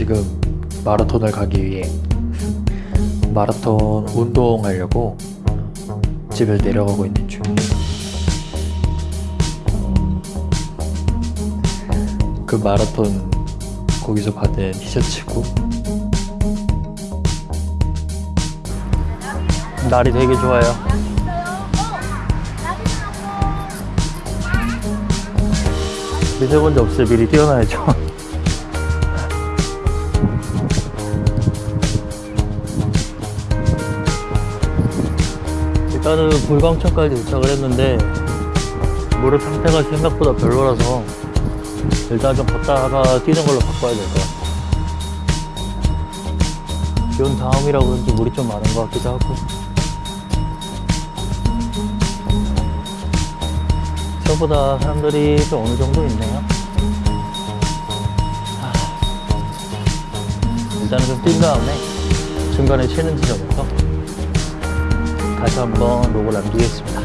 지금 마라톤을 가기 위해 마라톤 운동하려고 집을 내려가고 있는 중이에요. 그 마라톤 거기서 받은 티셔츠고 날이 되게 좋아요. 미세먼지 없을 미리 뛰어놔야죠. 일단은 불광천까지 도착을 했는데 무릎 상태가 생각보다 별로라서 일단 좀 걷다가 뛰는 걸로 바꿔야 될 것 같아요. 비온 다음이라 그런지 물이 좀 많은 것 같기도 하고 저보다 사람들이 좀 어느 정도 있네요. 하, 일단은 좀 뛴 다음에 중간에 쉬는 지점에서 다시 한번 로고 남기겠습니다.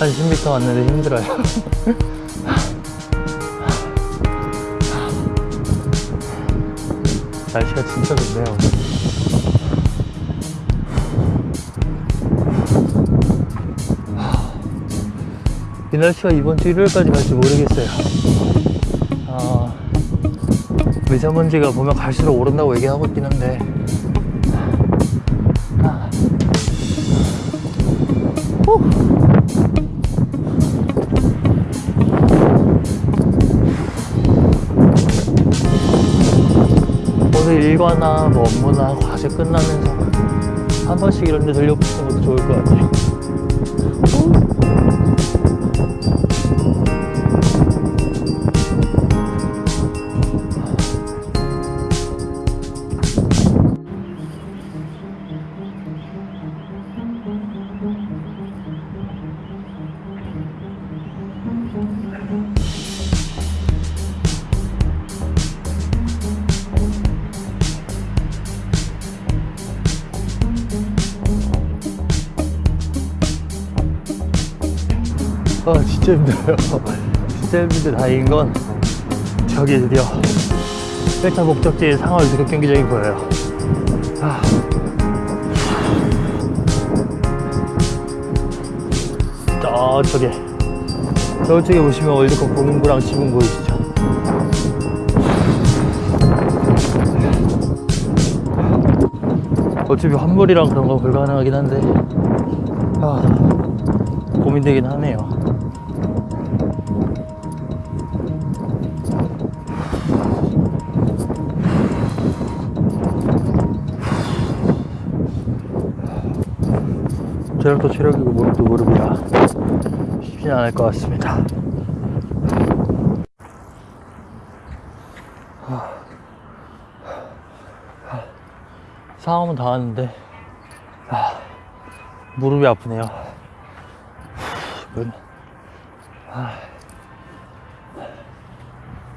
한 10m 왔는데 힘들어요. 날씨가 진짜 좋네요. 이 날씨가 이번 주 일요일까지 갈지 모르겠어요. 아, 미세먼지가 보면 갈수록 오른다고 얘기하고 있긴 한데. 오늘 일과나 뭐 업무나 과제 끝나면서 한 번씩 이런 데 들려보시는 것도 좋을 것 같아요. 아 진짜 힘들어요. 진짜 힘든데 다행인 건 저기 드디어 1차 목적지의 상하이 드롭 경기장이 보여요. 아. 저쪽에 저쪽에 보시면 월드컵 공인구랑 지붕 보이시죠? 어차피 환불이랑 그런 거 불가능하긴 한데. 아, 고민되긴 하네요. 체력도 체력이고 무릎도 무릎이라 쉽지 않을 것 같습니다. 상암은 다 왔는데 아, 무릎이 아프네요. 아,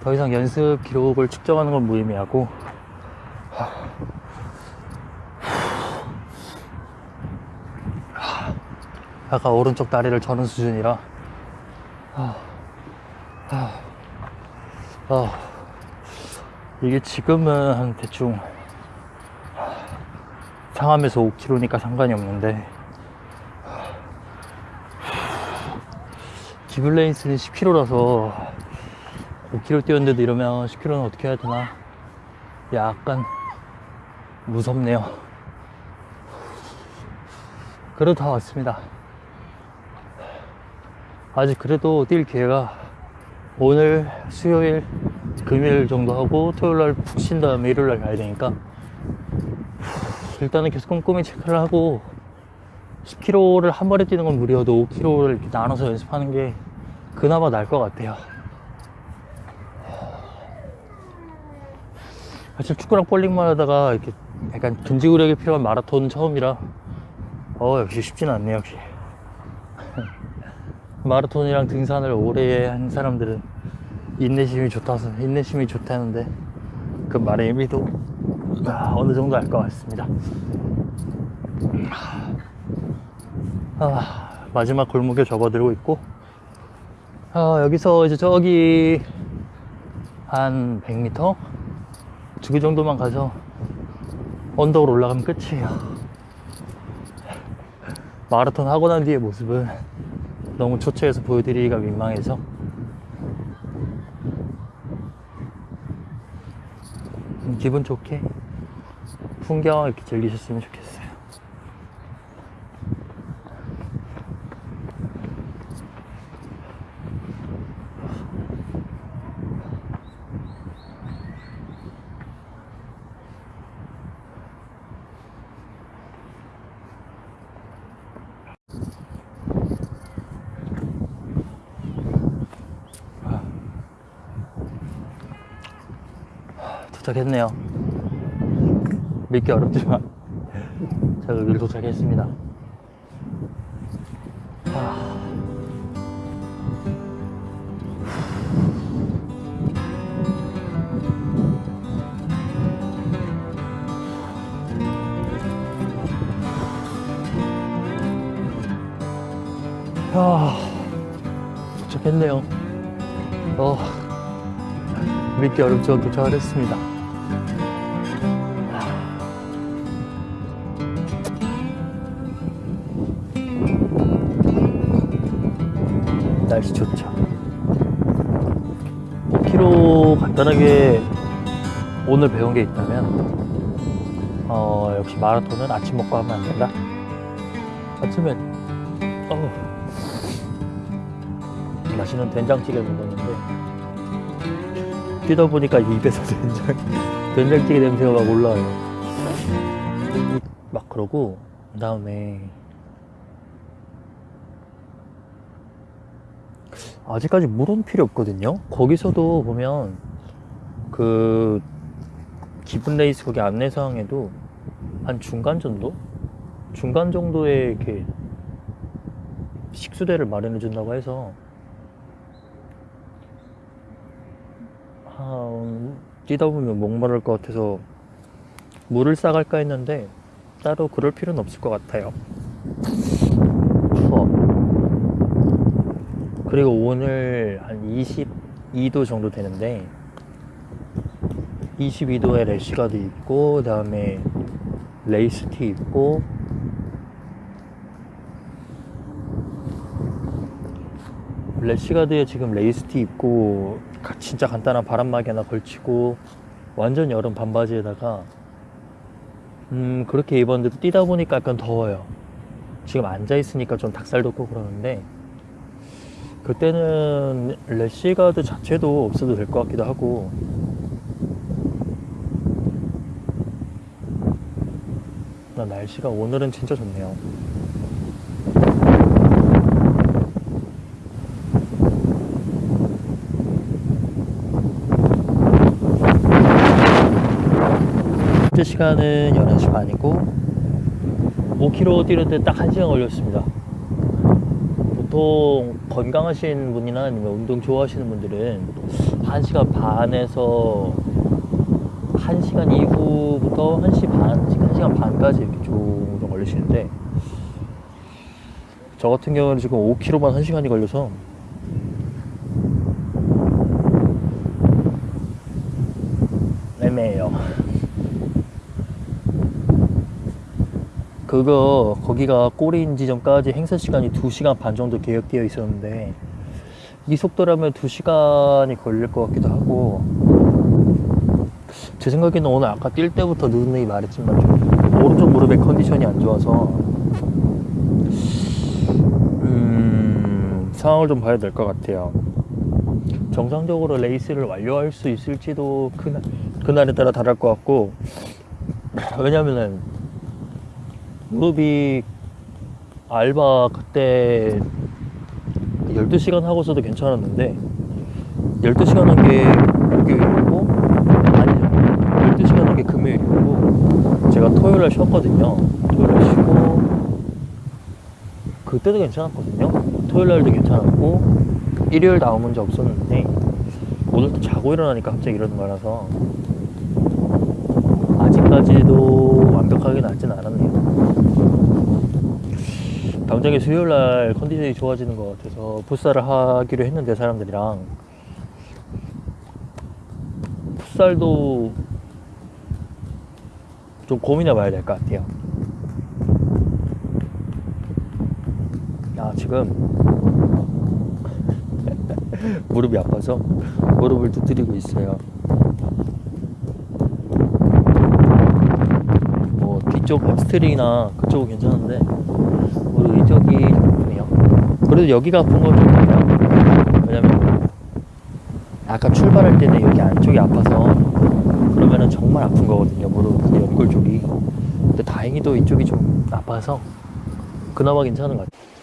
더 이상 연습 기록을 측정하는 건 무의미하고 아까 오른쪽 다리를 저는 수준이라. 아, 아, 아, 이게 지금은 한 대충 상암에서 5km니까 상관이 없는데. 기블레인스는 10km라서 5km 뛰었는데도 이러면 10km는 어떻게 해야 되나? 약간 무섭네요. 그래도 다 왔습니다 아직 그래도 뛸 기회가 오늘 수요일 금요일 정도 하고 토요일 날 푹 쉰 다음에 일요일 날 가야 되니까 일단은 계속 꼼꼼히 체크를 하고 10km를 한 번에 뛰는 건 무리여도 5km를 이렇게 나눠서 연습하는 게 그나마 나을 것 같아요. 사실 축구랑 볼링만 하다가 이렇게 약간 근지구력이 필요한 마라톤 처음이라 어 역시 쉽지는 않네요 역시 마라톤이랑 등산을 오래 한 사람들은 인내심이 좋다서 인내심이 좋다는데 그 말의 의미도 아, 어느 정도 알 것 같습니다. 아, 마지막 골목에 접어들고 있고 아, 여기서 이제 저기 한 100m? 두 개 정도만 가서 언덕으로 올라가면 끝이에요. 마라톤 하고 난 뒤의 모습은 너무 초췌해서 보여드리기가 민망해서 음, 기분 좋게 풍경 이렇게 즐기셨으면 좋겠어요. 도착했네요. 믿기 어렵지만 제가 여기를 도착했습니다. 아. 아, 도착했네요. 어, 믿기 어렵지만 도착을 했습니다. 간단하게 오늘 배운 게 있다면 어, 역시 마라톤은 아침 먹고 하면 안 된다. 아침에 어, 맛있는 된장찌개 먹었는데 뛰다 보니까 입에서 된장 된장찌개 냄새가 막 올라와요. 막 그러고 그 다음에 아직까지 물은 필요 없거든요. 거기서도 보면 그 기분 레이스 거기 안내사항에도 한 중간 정도? 중간 정도의 이렇게 식수대를 마련해 준다고 해서 한 뛰다 보면 목마를 것 같아서 물을 싸갈까 했는데 따로 그럴 필요는 없을 것 같아요. 추워. 그리고 오늘 한 22도 정도 되는데 22도에 래시가드 입고 그 다음에 레이스 티 입고 래시가드에 지금 레이스 티 입고 가- 진짜 간단한 바람막이 하나 걸치고 완전 여름 반바지에다가 음 그렇게 입었는데도 뛰다 보니까 약간 더워요. 지금 앉아 있으니까 좀 닭살 돋고 그러는데 그때는 래시가드 자체도 없어도 될 것 같기도 하고 날씨가 오늘은 진짜 좋네요. 현재 시간은 11시 반이고 5km 뛰는데 딱 1시간 걸렸습니다. 보통 건강하신 분이나 아니면 운동 좋아하시는 분들은 1시간 반에서 1시간 이후부터 1시 반, 1시간 반까지 이렇게 정도 걸리시는데 저 같은 경우는 지금 5km만 1시간이 걸려서 애매해요. 그거 거기가 꼬리인 지점까지 행사 시간이 2시간 반 정도 계획되어 있었는데 이 속도라면 2시간이 걸릴 것 같기도 하고 제 생각에는 오늘 아까 뛸 때부터 누누이 말했지만 좀 오른쪽 무릎의 컨디션이 안 좋아서 음, 상황을 좀 봐야 될 것 같아요. 정상적으로 레이스를 완료할 수 있을지도 그날, 그날에 따라 다를 것 같고 왜냐면은 무릎이 알바 그때 12시간 하고서도 괜찮았는데 12시간 한게 목요일이고 아니 12시간 한 게 금요일이고 제가 토요일 날 쉬었거든요. 토요일 날 쉬고 그때도 괜찮았거든요. 토요일 날도 괜찮았고 일요일 아무 문제 없었는데 오늘 또 자고 일어나니까 갑자기 이러는 거라서 아직까지도 완벽하게 낫진 않았네요. 당장에 수요일 날 컨디션이 좋아지는 것 같아서 풋살을 하기로 했는데 사람들이랑. 풋살도 좀 고민해 봐야 될 것 같아요. 아, 지금 무릎이 아파서 무릎을 두드리고 있어요. 뭐 뒤쪽 햄스트링이나 그쪽은 괜찮은데 무릎 이쪽이 아프네요. 그래도 여기가 아픈 건 좋네요. 왜냐면 아까 출발할 때는 여기 안쪽이 아파서 그러면은 정말 아픈 거거든요. 무릎 연골 쪽이. 근데 다행히도 이쪽이 좀 아파서 그나마 괜찮은 것 같아요.